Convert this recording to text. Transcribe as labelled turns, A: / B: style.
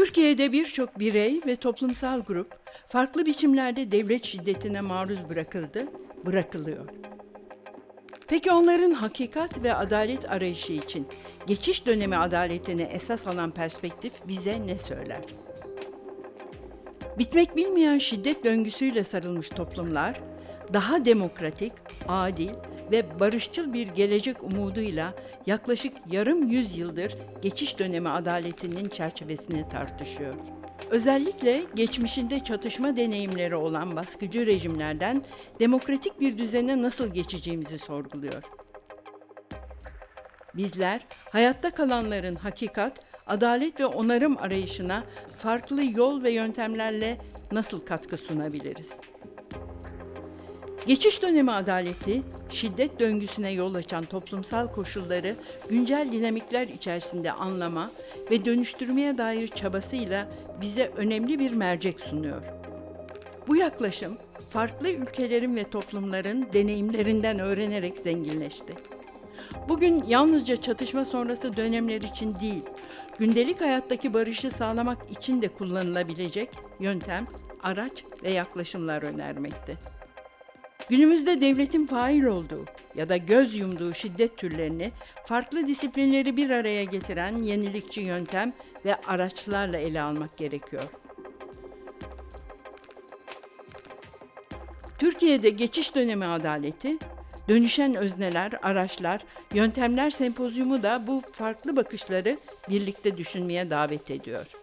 A: Türkiye'de birçok birey ve toplumsal grup farklı biçimlerde devlet şiddetine maruz bırakıldı, bırakılıyor. Peki onların hakikat ve adalet arayışı için geçiş dönemi adaletini esas alan perspektif bize ne söyler? Bitmek bilmeyen şiddet döngüsüyle sarılmış toplumlar daha demokratik, adil ve barışçıl bir gelecek umuduyla yaklaşık yarım yüzyıldır geçiş dönemi adaletinin çerçevesini tartışıyor. Özellikle geçmişinde çatışma deneyimleri olan baskıcı rejimlerden demokratik bir düzene nasıl geçeceğimizi sorguluyor. Bizler hayatta kalanların hakikat, adalet ve onarım arayışına farklı yol ve yöntemlerle nasıl katkı sunabiliriz? Geçiş dönemi adaleti, şiddet döngüsüne yol açan toplumsal koşulları güncel dinamikler içerisinde anlama ve dönüştürmeye dair çabasıyla bize önemli bir mercek sunuyor. Bu yaklaşım, farklı ülkelerin ve toplumların deneyimlerinden öğrenerek zenginleşti. Bugün yalnızca çatışma sonrası dönemler için değil, gündelik hayattaki barışı sağlamak için de kullanılabilecek yöntem, araç ve yaklaşımlar önermekte. Günümüzde devletin fail olduğu ya da göz yumduğu şiddet türlerini farklı disiplinleri bir araya getiren yenilikçi yöntem ve araçlarla ele almak gerekiyor. Türkiye'de geçiş dönemi adaleti, dönüşen özneler, araçlar, yöntemler sempozyumu da bu farklı bakışları birlikte düşünmeye davet ediyor.